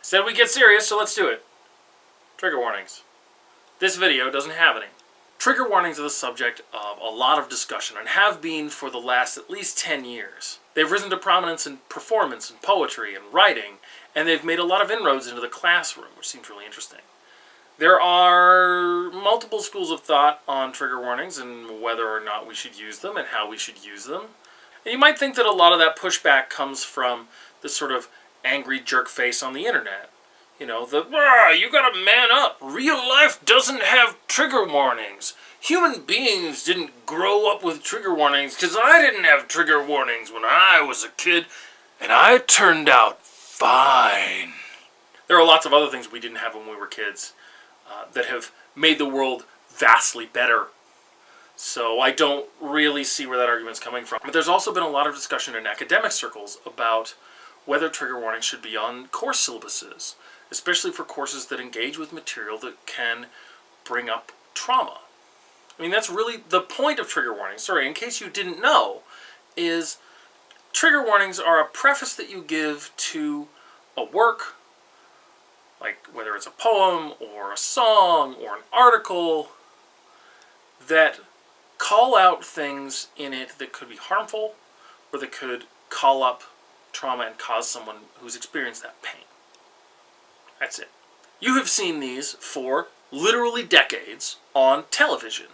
Said we get serious, so let's do it. Trigger warnings. This video doesn't have any. Trigger warnings are the subject of a lot of discussion and have been for the last at least 10 years. They've risen to prominence in performance and poetry and writing, and they've made a lot of inroads into the classroom, which seems really interesting. There are multiple schools of thought on trigger warnings and whether or not we should use them and how we should use them. And you might think that a lot of that pushback comes from the sort of angry jerk face on the internet. You know, the, ah, you gotta man up. Real life doesn't have trigger warnings. Human beings didn't grow up with trigger warnings because I didn't have trigger warnings when I was a kid, and I turned out fine. There are lots of other things we didn't have when we were kids uh, that have made the world vastly better. So I don't really see where that argument's coming from. But there's also been a lot of discussion in academic circles about whether trigger warnings should be on course syllabuses especially for courses that engage with material that can bring up trauma. I mean, that's really the point of trigger warnings. Sorry, in case you didn't know, is trigger warnings are a preface that you give to a work, like whether it's a poem or a song or an article, that call out things in it that could be harmful or that could call up trauma and cause someone who's experienced that pain. That's it. You have seen these for literally decades on television.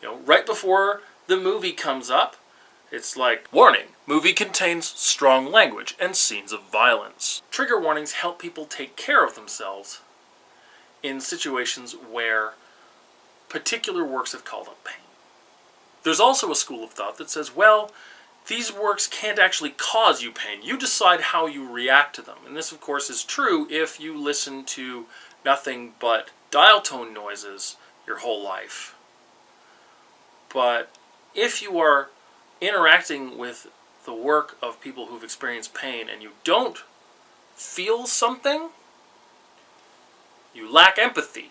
You know, right before the movie comes up, it's like, warning, movie contains strong language and scenes of violence. Trigger warnings help people take care of themselves in situations where particular works have called up pain. There's also a school of thought that says, well, these works can't actually cause you pain. You decide how you react to them. And this, of course, is true if you listen to nothing but dial tone noises your whole life. But if you are interacting with the work of people who've experienced pain and you don't feel something, you lack empathy.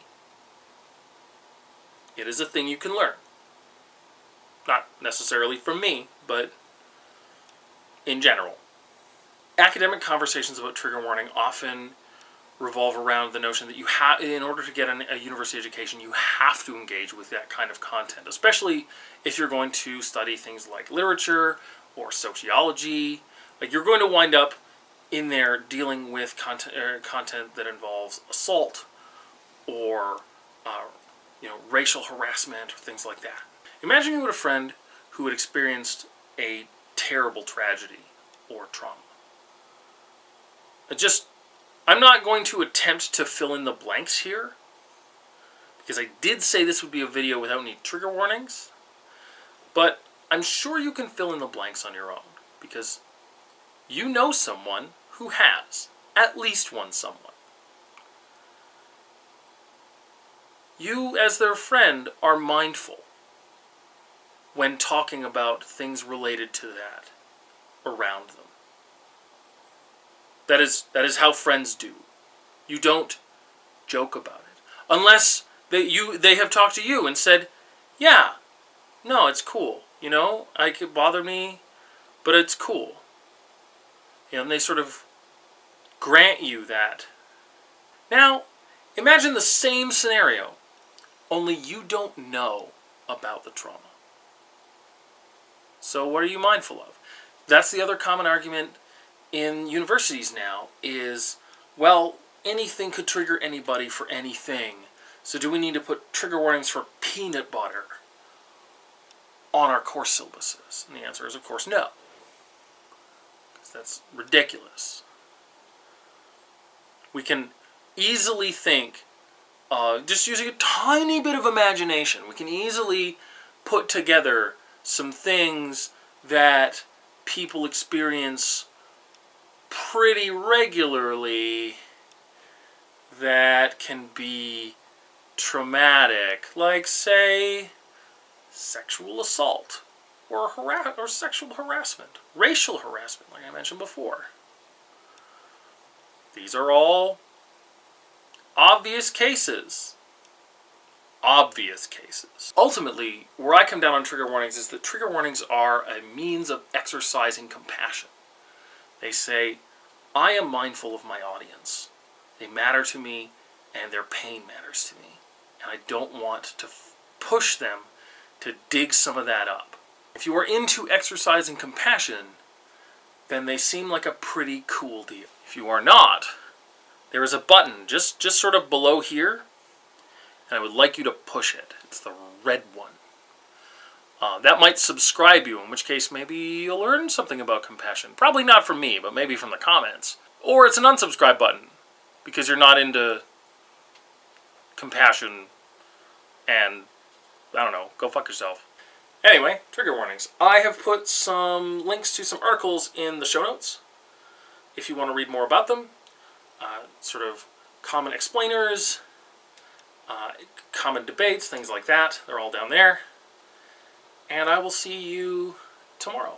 It is a thing you can learn. Not necessarily from me, but in general. Academic conversations about trigger warning often revolve around the notion that you have, in order to get an, a university education, you have to engage with that kind of content, especially if you're going to study things like literature or sociology. Like you're going to wind up in there dealing with content, uh, content that involves assault or uh, you know racial harassment or things like that. Imagine you had a friend who had experienced a terrible tragedy or trauma. I just, I'm not going to attempt to fill in the blanks here because I did say this would be a video without any trigger warnings, but I'm sure you can fill in the blanks on your own because you know someone who has, at least one someone. You, as their friend, are mindful when talking about things related to that around them. That is, that is how friends do. You don't joke about it. Unless they, you, they have talked to you and said, yeah, no, it's cool. You know, I could bother me, but it's cool. You know, and they sort of grant you that. Now, imagine the same scenario, only you don't know about the trauma. So what are you mindful of? That's the other common argument in universities now is, well, anything could trigger anybody for anything. So do we need to put trigger warnings for peanut butter on our course syllabuses? And the answer is, of course, no. Because that's ridiculous. We can easily think, uh, just using a tiny bit of imagination, we can easily put together some things that people experience pretty regularly that can be traumatic, like say sexual assault or harass or sexual harassment, racial harassment, like I mentioned before. These are all obvious cases obvious cases. Ultimately, where I come down on trigger warnings is that trigger warnings are a means of exercising compassion. They say, I am mindful of my audience. They matter to me, and their pain matters to me. And I don't want to push them to dig some of that up. If you are into exercising compassion, then they seem like a pretty cool deal. If you are not, there is a button just, just sort of below here, and I would like you to push it. It's the red one. Uh, that might subscribe you, in which case maybe you'll learn something about compassion. Probably not from me, but maybe from the comments. Or it's an unsubscribe button, because you're not into compassion and, I don't know, go fuck yourself. Anyway, trigger warnings. I have put some links to some articles in the show notes if you want to read more about them. Uh, sort of common explainers, uh, common debates, things like that. They're all down there. And I will see you tomorrow.